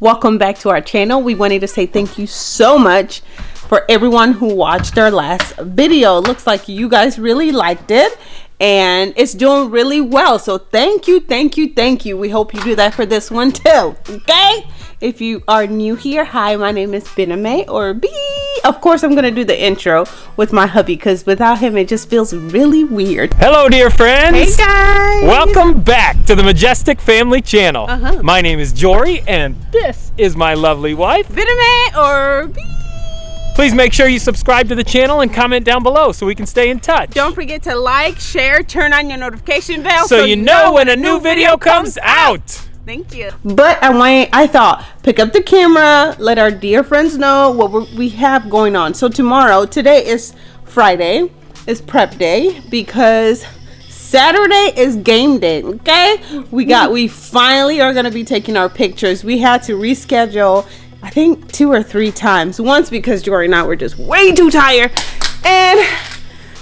welcome back to our channel. We wanted to say thank you so much for everyone who watched our last video. Looks like you guys really liked it and it's doing really well. So thank you, thank you, thank you. We hope you do that for this one too, okay? If you are new here, hi, my name is Bename or B. Of course, I'm gonna do the intro with my hubby because without him, it just feels really weird. Hello, dear friends. Hey guys. Welcome back to the Majestic Family Channel. Uh-huh. My name is Jory, and this is my lovely wife. Bename or B. Please make sure you subscribe to the channel and comment down below so we can stay in touch. Don't forget to like, share, turn on your notification bell so, you know when a new video comes out. Thank you. But I went, I thought, pick up the camera, let our dear friends know what we have going on. So tomorrow, today is Friday, is prep day because Saturday is game day, okay? We got, we finally are gonna be taking our pictures. We had to reschedule, I think two or three times. Once because Jory and I were just way too tired. And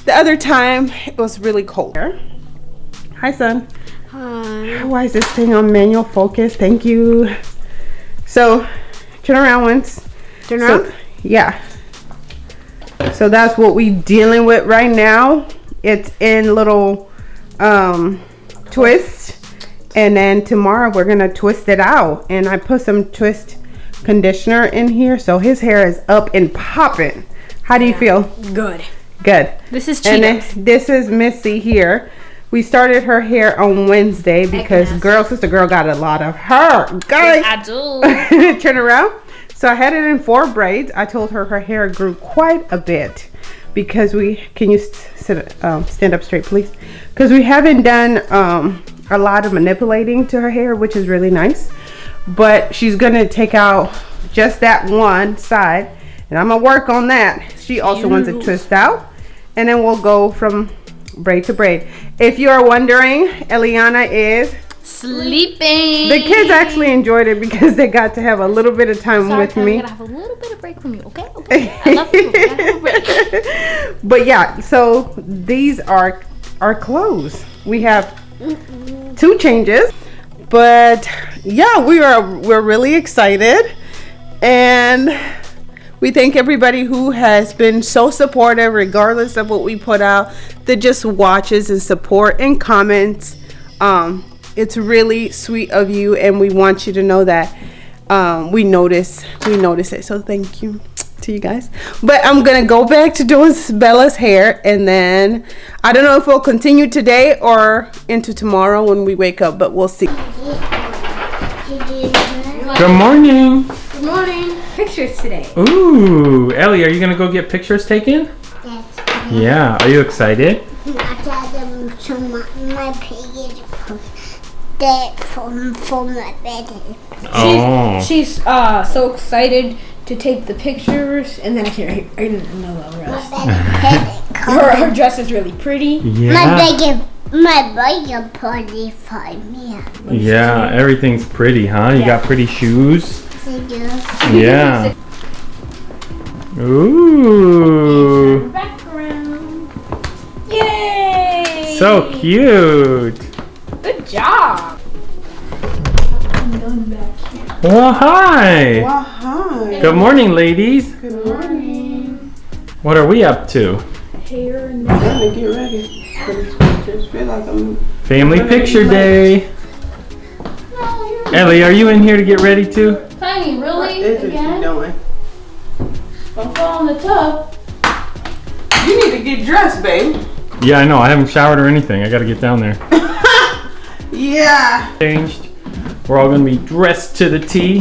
the other time, it was really cold. Hi, son. Why is this thing on manual focus? Thank you. So, turn around once. Turn So, around. yeah. So that's what we're dealing with right now. It's in little um, twist. And then tomorrow we're gonna twist it out. And I put some twist conditioner in here. So his hair is up and popping. How do you feel? Good. Good. This is And Cheetos. then this is Missy here. We started her hair on Wednesday because girl, sister girl got a lot of hair. Guys, I do. turn around. So I had it in four braids. I told her her hair grew quite a bit because we can you sit um, stand up straight, please? Because we haven't done um, a lot of manipulating to her hair, which is really nice. But she's gonna take out just that one side, and I'm gonna work on that. She also wants it twist out, and then we'll go from braid to braid. If you are wondering, Eliana is Sleeping. the kids actually enjoyed it because they got to have a little bit of time Sorry, with me. I'm gonna have a little bit of break from you, okay? okay. I love you. I have a break. but yeah, so these are our clothes. We have two changes, but yeah, we are we're really excited, and we thank everybody who has been so supportive, regardless of what we put out, that just watches and support and comments. Um, it's really sweet of you, and we want you to know that um, we notice we notice it. So thank you to you guys. But I'm gonna go back to doing Bella's hair, and then I don't know if we'll continue today or into tomorrow when we wake up, but we'll see. Good morning. Good morning. Pictures today. Ooh, Ellie, are you gonna go get pictures taken? Yes. Yeah. Are you excited? I got them to my, my page that from from my bed. Oh. She's uh so excited to take the pictures, and then I can't. I, I didn't know the My rest. bed had it Her, her dress is really pretty. Yeah. My Yeah. my bed party for me. Yeah. Everything's pretty, huh? You got pretty shoes. Thank you. Yeah. Ooh. Background. Yay! So cute. Good job. Well, hi. Well, hi. Good morning, ladies. Good morning. What are we up to? Hair and Time to get ready for these pictures. Feel like I'm Family picture day. Ellie, are you in here to get ready too? Tiny, really? is it you Again? doing? Eh? Don't fall in the tub. You need to get dressed, babe. Yeah, I know. I haven't showered or anything. I got to get down there. Yeah. Changed. We're all gonna be dressed to the T.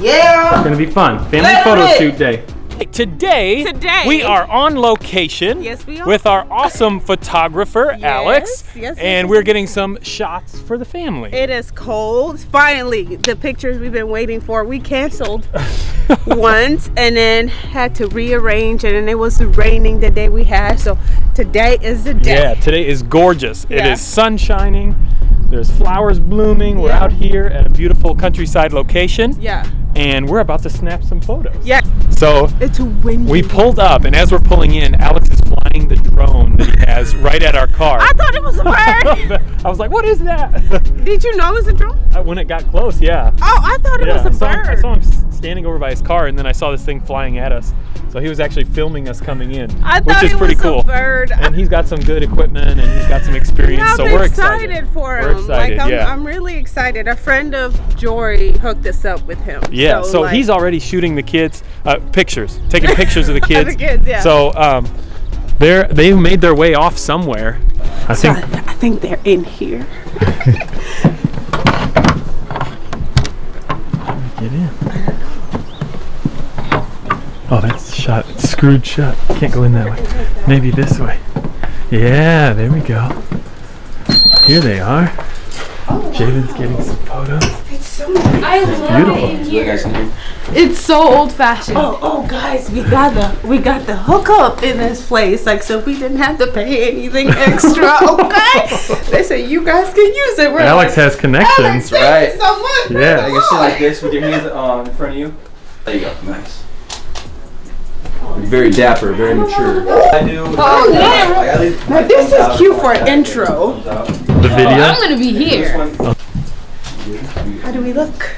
Yeah. It's Gonna be fun. Family Let photo it. shoot day. Today, Today. we are on location Yes, we are. with our awesome photographer, Alex. yes, yes, and yes. we're getting some shots for the family. It is cold. Finally, the pictures we've been waiting for. We canceled once and then had to rearrange, and then it was raining the day we had. So today is the day. Yeah, today is gorgeous. It Yeah. is sun shining. There's flowers blooming. We're out here at a beautiful countryside location. Yeah. And we're about to snap some photos. Yeah. So It's windy. we pulled up, and as we're pulling in, Alex is flying the drone that he has right at our car. I thought it was a bird. I was like, what is that? Did you know it was a drone? Uh, when it got close, yeah. Oh, I thought it yeah, was a saw, him, I bird. saw him standing over by his car, and then I saw this thing flying at us. So he was actually filming us coming in, I which is pretty was cool. a bird. And he's got some good equipment, and he's got some experience. Yeah, so I'm we're excited, excited. for him. We're excited, like I'm, yeah. I'm really excited. A friend of Jory hooked us up with him. Yeah, so, like- he's already shooting the kids uh, pictures, taking pictures of the kids. the kids, yeah. So um, they're they've made their way off somewhere. I So think. I, I think they're in here. Get in. Oh, that's shut. It's screwed shut. Can't go in that way. Maybe this way. Yeah, there we go. Here they are. Jaden's getting some photos. I love Beautiful. it in here. It's so old fashioned. Oh, oh, guys, we got the we got the hookup in this place. Like, so we didn't have to pay anything extra. Okay, they said you guys can use it. We're Alex like, has connections. Alex, thank Right. you so much. Yeah. You can sit like this with your hands uh, in front of you. There you go. Nice. Very dapper, very mature. I do. Oh, yeah. I gotta leave- Now, this is cute for an intro. The oh, video. I'm gonna be here. How do we look?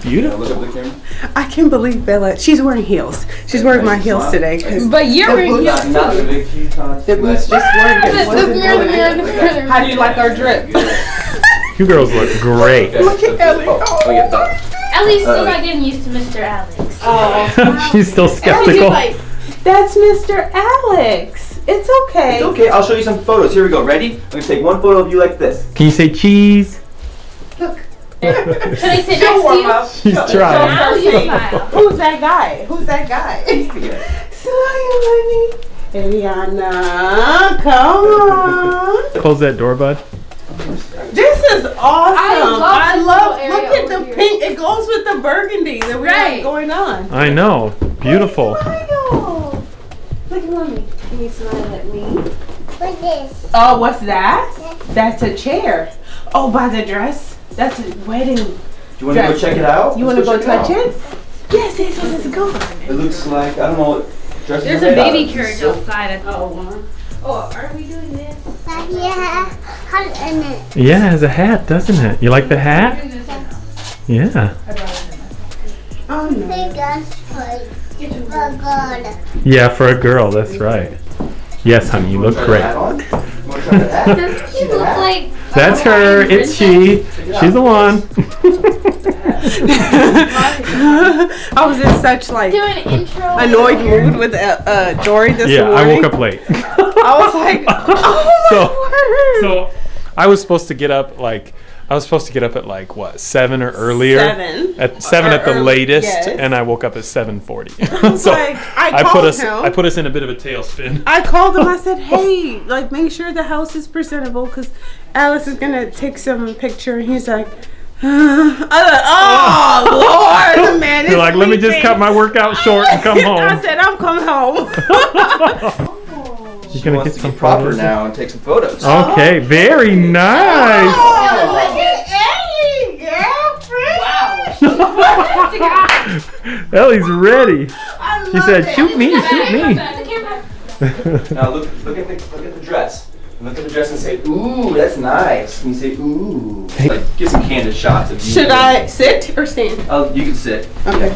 Beautiful. Look up the camera. I can't believe Bella. She's wearing heels. She's wearing my heels today But you're wearing Not, not the big Tetons. the boots just weren't. the, the wasn't mirror, the mirror, in. the mirror. How do you like our drip? You girls look great. Look at Ellie. Oh, oh yeah, that. Ellie's still uh, not getting used to Mr. Alex. Oh. She's still skeptical. That's Mr. Alex. It's okay. It's okay. I'll show you some photos. Here we go. Ready? I'm gonna take one photo of you like this. Can you say cheese? Should I sit She'll to warm you? up. She's Now trying. you. Who's that guy? Who's that guy? Smile, honey. Eliana, come on. Close that door, bud. This is awesome. I love this little look at the here. pink. It goes with the burgundy that we Right. have going on. I know. Beautiful. Smile. Look at mommy. Can you smile at me? What's this? Oh, what's that? That's a chair. Oh, by the dress. That's a wedding. Do you want to go check it out? You want to Let's go touch check it? Yes, yes, yes, let's go. It looks like I don't know what dress There's is a made out baby of. carriage Silk? outside. Oh, uh-huh. Oh, are we doing this? Yeah. Hot in it. Yeah, it has a hat, doesn't it? You like the hat? Yeah. oh no. Big ass toy. God. Yeah, for a girl, that's right. Yes, honey, you look great. You wanna try that hat? Doesn't he look like That's her. It's she. She's the one. I was in such like doing an intro? annoyed mood with uh, uh Dory this Yeah, I woke up late. I was like, oh my So- word. So I was supposed to get up like I was supposed to get up at like what seven or earlier. Seven. At seven Or at the early, latest, yes. and I woke up at seven forty. so like, I I put us him. I put us in a bit of a tailspin. I called him. I said, "Hey, like, make sure the house is presentable because Alice is gonna take some picture." And he's like, uh, I was like, "Oh Lord, the man is You're like, let me just sleeping." cut my workout short and come home. I said, "I'm coming home." You're She gonna wants get to some get proper photos? now and take some photos. Okay, very nice. oh, look at Ellie, girlfriend. Ellie's ready. She said, it. "Shoot me, shoot me." Now look, look at the look at the dress. Look at the dress and say, "Ooh, that's nice." And you say, "Ooh." Like, get some candid shots of you. Should I sit or stand? Oh, you can sit. Okay.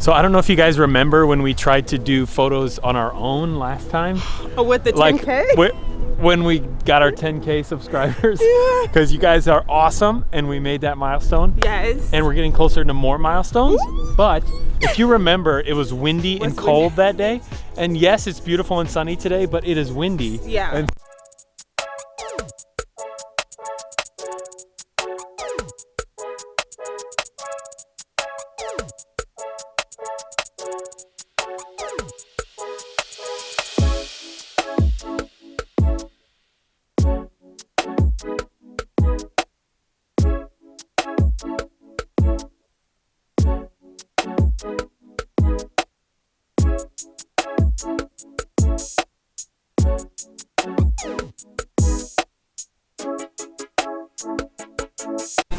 So I don't know if you guys remember when we tried to do photos on our own last time. Oh, with the 10K? Like when we got our 10k subscribers. Yeah. Because you guys are awesome and we made that milestone. yes. And we're getting closer to more milestones. But if you remember, it was windy and Was cold that day. And yes, it's beautiful and sunny today, but it is windy. Yeah.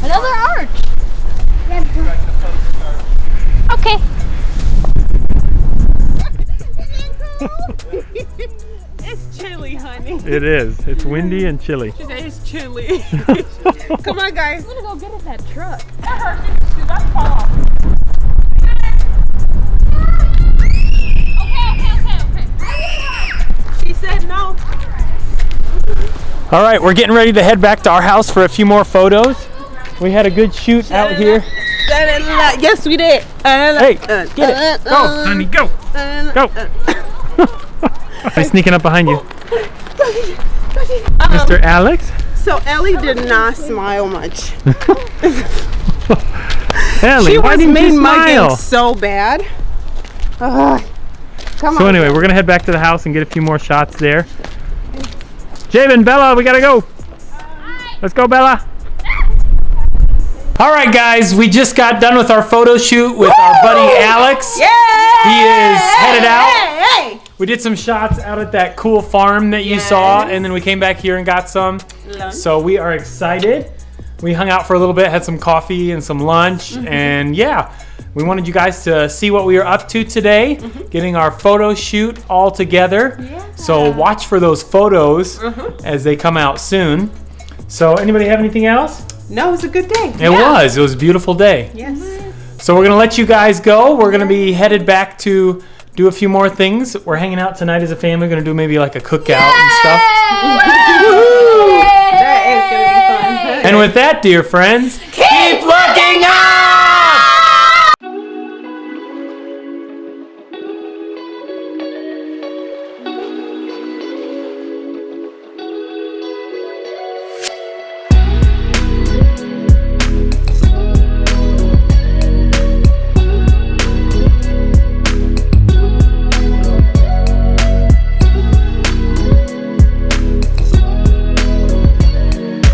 Another arch! Okay. it's chilly, honey. It is. It's windy and chilly. Today said it's chilly. Come on, guys. I'm gonna go get us that truck. That hurts. That's fall All right, we're getting ready to head back to our house for a few more photos. We had a good shoot out here. Yes, we did. Hey, uh, uh, get it. Uh, go, honey, go. Go. I'm sneaking up behind you. Mr. Alex? So Ellie did not smile much. Ellie, She why was didn't mean you smile? so bad. Ugh. come So on. anyway, we're gonna head back to the house and get a few more shots there. Javen, Bella, we gotta go. Let's go, Bella. All right, guys, we just got done with our photo shoot with our buddy Alex. Yeah. He is headed out. Hey, hey. We did some shots out at that cool farm that you saw, and then we came back here and got some. Lunch. So we are excited. We hung out for a little bit, had some coffee and some lunch, Mm-hmm. and yeah, we wanted you guys to see what we were up to today, Mm-hmm. getting our photo shoot all together. Yeah. So watch for those photos Mm-hmm. as they come out soon. So anybody have anything else? No, it was a good day. It was. It was a beautiful day. Yes. So we're gonna let you guys go. We're gonna be headed back to do a few more things. We're hanging out tonight as a family. We're gonna do maybe like a cookout and stuff. That is gonna be fun. And with that, dear friends,